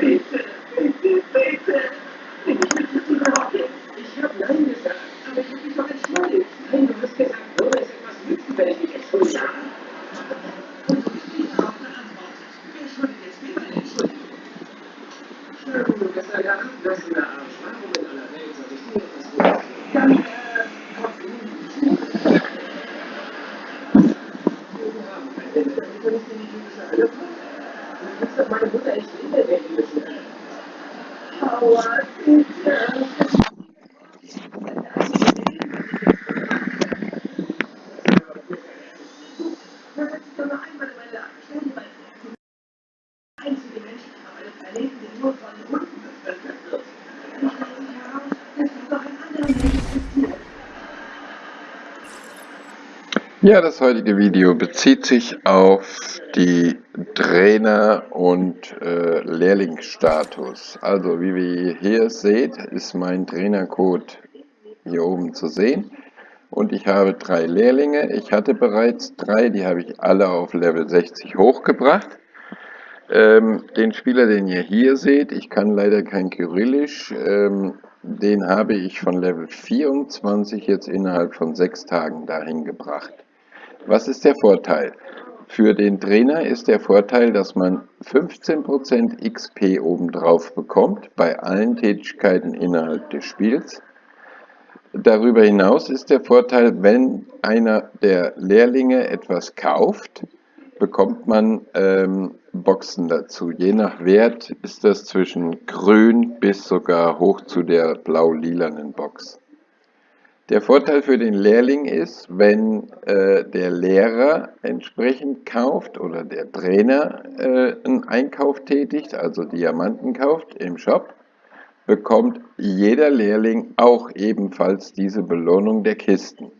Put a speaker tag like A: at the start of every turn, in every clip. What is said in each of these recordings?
A: be Ja, das heutige Video bezieht sich auf die Trainer- und äh, Lehrlingsstatus. Also wie ihr hier seht, ist mein Trainercode hier oben zu sehen. Und ich habe drei Lehrlinge. Ich hatte bereits drei, die habe ich alle auf Level 60 hochgebracht. Ähm, den Spieler, den ihr hier seht, ich kann leider kein Kyrillisch, ähm, den habe ich von Level 24 jetzt innerhalb von sechs Tagen dahin gebracht. Was ist der Vorteil? Für den Trainer ist der Vorteil, dass man 15% XP obendrauf bekommt bei allen Tätigkeiten innerhalb des Spiels. Darüber hinaus ist der Vorteil, wenn einer der Lehrlinge etwas kauft, bekommt man ähm, Boxen dazu. Je nach Wert ist das zwischen grün bis sogar hoch zu der blau-lilanen Box. Der Vorteil für den Lehrling ist, wenn äh, der Lehrer entsprechend kauft oder der Trainer äh, einen Einkauf tätigt, also Diamanten kauft im Shop, bekommt jeder Lehrling auch ebenfalls diese Belohnung der Kisten.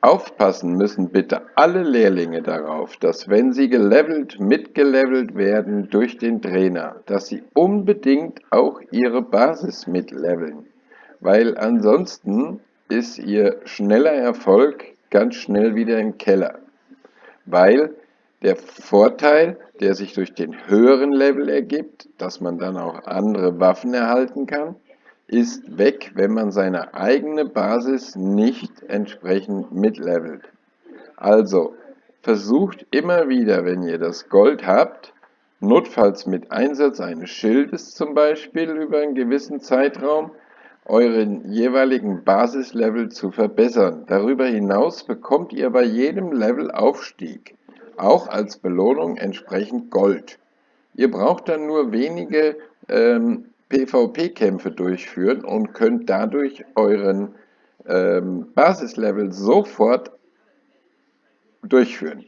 A: Aufpassen müssen bitte alle Lehrlinge darauf, dass wenn sie gelevelt, mitgelevelt werden durch den Trainer, dass sie unbedingt auch ihre Basis mitleveln weil ansonsten ist ihr schneller Erfolg ganz schnell wieder im Keller. Weil der Vorteil, der sich durch den höheren Level ergibt, dass man dann auch andere Waffen erhalten kann, ist weg, wenn man seine eigene Basis nicht entsprechend mitlevelt. Also versucht immer wieder, wenn ihr das Gold habt, notfalls mit Einsatz eines Schildes zum Beispiel über einen gewissen Zeitraum, euren jeweiligen Basislevel zu verbessern. Darüber hinaus bekommt ihr bei jedem Levelaufstieg auch als Belohnung entsprechend Gold. Ihr braucht dann nur wenige ähm, PvP-Kämpfe durchführen und könnt dadurch euren ähm, Basislevel sofort durchführen.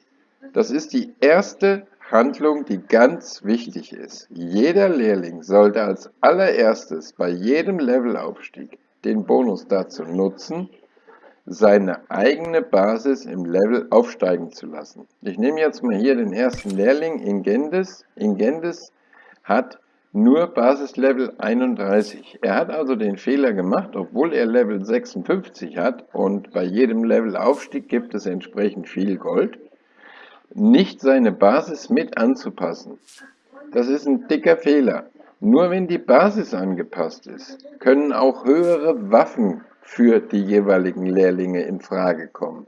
A: Das ist die erste Handlung, die ganz wichtig ist. Jeder Lehrling sollte als allererstes bei jedem Levelaufstieg den Bonus dazu nutzen, seine eigene Basis im Level aufsteigen zu lassen. Ich nehme jetzt mal hier den ersten Lehrling, Ingendis. Ingendis hat nur Basislevel 31. Er hat also den Fehler gemacht, obwohl er Level 56 hat und bei jedem Levelaufstieg gibt es entsprechend viel Gold, nicht seine Basis mit anzupassen. Das ist ein dicker Fehler. Nur wenn die Basis angepasst ist, können auch höhere Waffen für die jeweiligen Lehrlinge in Frage kommen.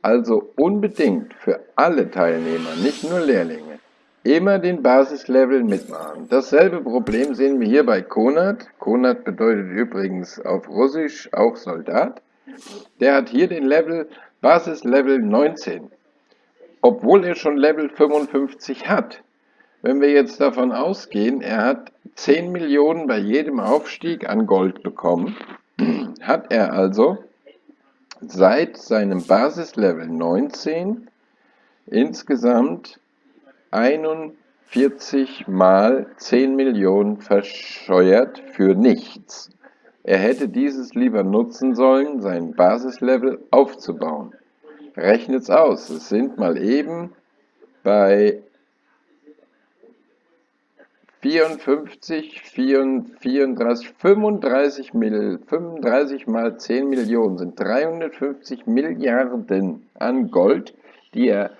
A: Also unbedingt für alle Teilnehmer, nicht nur Lehrlinge, immer den Basislevel mitmachen. Dasselbe Problem sehen wir hier bei Konat. Konat bedeutet übrigens auf Russisch auch Soldat. Der hat hier den Level, Basislevel 19 obwohl er schon Level 55 hat. Wenn wir jetzt davon ausgehen, er hat 10 Millionen bei jedem Aufstieg an Gold bekommen, hat er also seit seinem Basislevel 19 insgesamt 41 mal 10 Millionen verscheuert für nichts. Er hätte dieses lieber nutzen sollen, sein Basislevel aufzubauen. Rechnet's aus. Es sind mal eben bei 54, 34, 35, Mill, 35 mal 10 Millionen sind 350 Milliarden an Gold, die er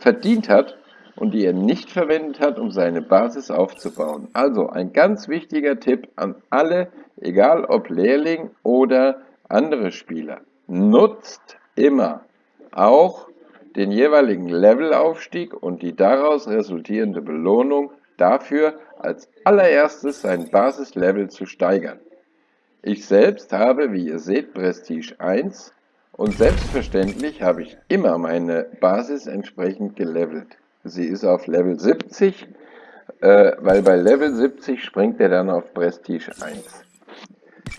A: verdient hat und die er nicht verwendet hat, um seine Basis aufzubauen. Also ein ganz wichtiger Tipp an alle, egal ob Lehrling oder andere Spieler. Nutzt immer auch den jeweiligen Levelaufstieg und die daraus resultierende Belohnung dafür, als allererstes sein Basislevel zu steigern. Ich selbst habe, wie ihr seht, Prestige 1 und selbstverständlich habe ich immer meine Basis entsprechend gelevelt. Sie ist auf Level 70 äh, weil bei Level 70 springt er dann auf Prestige 1.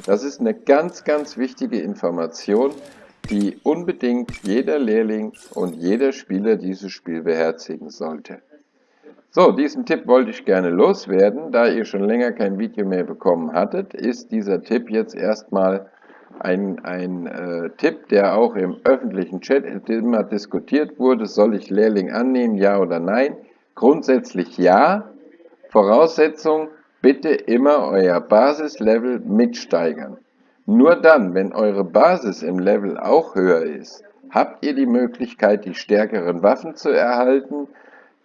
A: Das ist eine ganz, ganz wichtige Information, die unbedingt jeder Lehrling und jeder Spieler dieses Spiel beherzigen sollte. So, diesen Tipp wollte ich gerne loswerden. Da ihr schon länger kein Video mehr bekommen hattet, ist dieser Tipp jetzt erstmal ein, ein äh, Tipp, der auch im öffentlichen Chat immer diskutiert wurde. Soll ich Lehrling annehmen, ja oder nein? Grundsätzlich ja. Voraussetzung, bitte immer euer Basislevel mitsteigern. Nur dann, wenn eure Basis im Level auch höher ist, habt ihr die Möglichkeit, die stärkeren Waffen zu erhalten,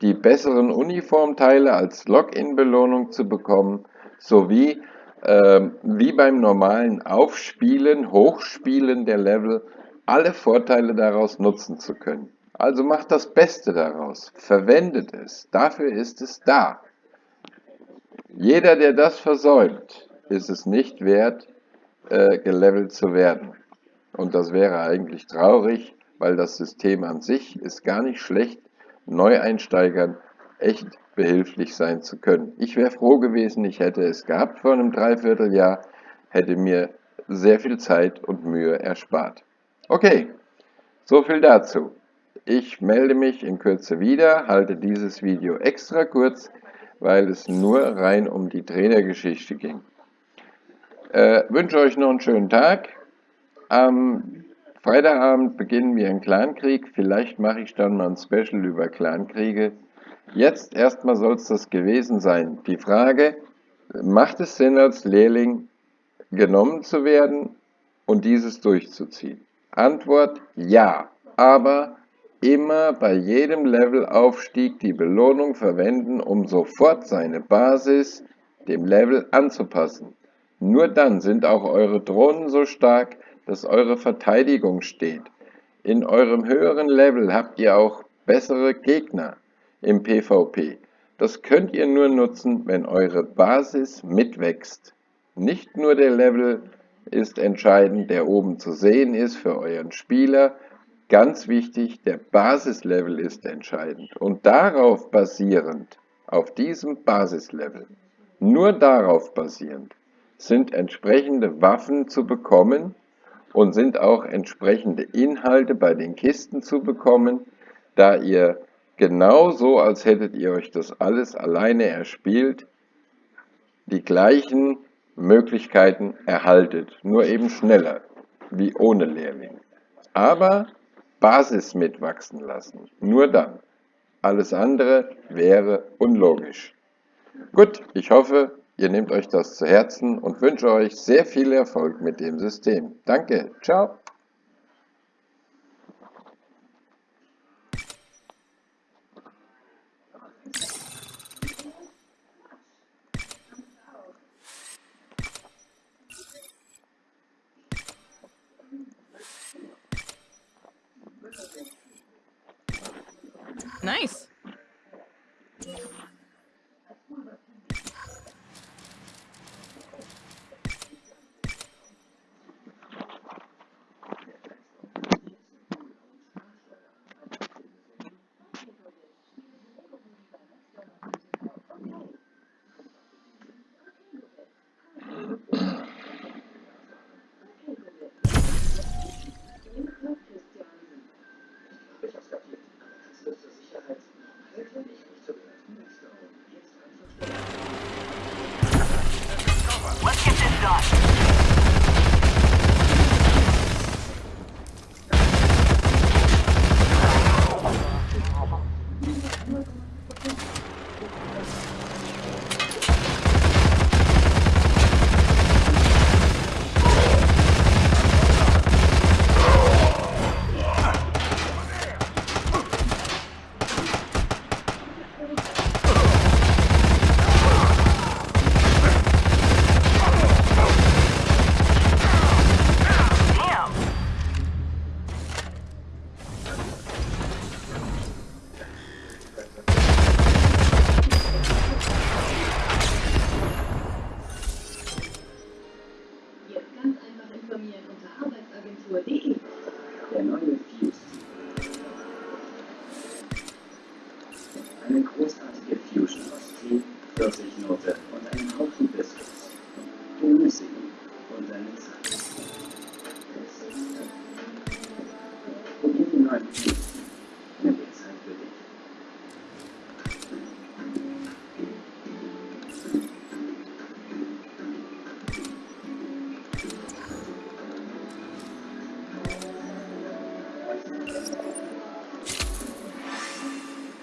A: die besseren Uniformteile als Login-Belohnung zu bekommen, sowie äh, wie beim normalen Aufspielen, Hochspielen der Level alle Vorteile daraus nutzen zu können. Also macht das Beste daraus, verwendet es, dafür ist es da. Jeder, der das versäumt, ist es nicht wert, äh, gelevelt zu werden. Und das wäre eigentlich traurig, weil das System an sich ist gar nicht schlecht, Neueinsteigern echt behilflich sein zu können. Ich wäre froh gewesen, ich hätte es gehabt vor einem Dreivierteljahr, hätte mir sehr viel Zeit und Mühe erspart. Okay, so viel dazu. Ich melde mich in Kürze wieder, halte dieses Video extra kurz, weil es nur rein um die Trainergeschichte ging. Äh, wünsche euch noch einen schönen Tag. Am Freitagabend beginnen wir einen Clankrieg. Vielleicht mache ich dann mal ein Special über Clankriege. Jetzt erstmal soll es das gewesen sein. Die Frage, macht es Sinn als Lehrling genommen zu werden und dieses durchzuziehen? Antwort ja, aber immer bei jedem Levelaufstieg die Belohnung verwenden, um sofort seine Basis dem Level anzupassen. Nur dann sind auch eure Drohnen so stark, dass eure Verteidigung steht. In eurem höheren Level habt ihr auch bessere Gegner im PvP. Das könnt ihr nur nutzen, wenn eure Basis mitwächst. Nicht nur der Level ist entscheidend, der oben zu sehen ist für euren Spieler. Ganz wichtig, der Basislevel ist entscheidend. Und darauf basierend, auf diesem Basislevel, nur darauf basierend, sind entsprechende Waffen zu bekommen und sind auch entsprechende Inhalte bei den Kisten zu bekommen, da ihr genauso, als hättet ihr euch das alles alleine erspielt, die gleichen Möglichkeiten erhaltet, nur eben schneller, wie ohne Lehrling. Aber Basis mitwachsen lassen, nur dann. Alles andere wäre unlogisch. Gut, ich hoffe, Ihr nehmt euch das zu Herzen und wünsche euch sehr viel Erfolg mit dem System. Danke, ciao.
B: Nice.
C: Eine großartige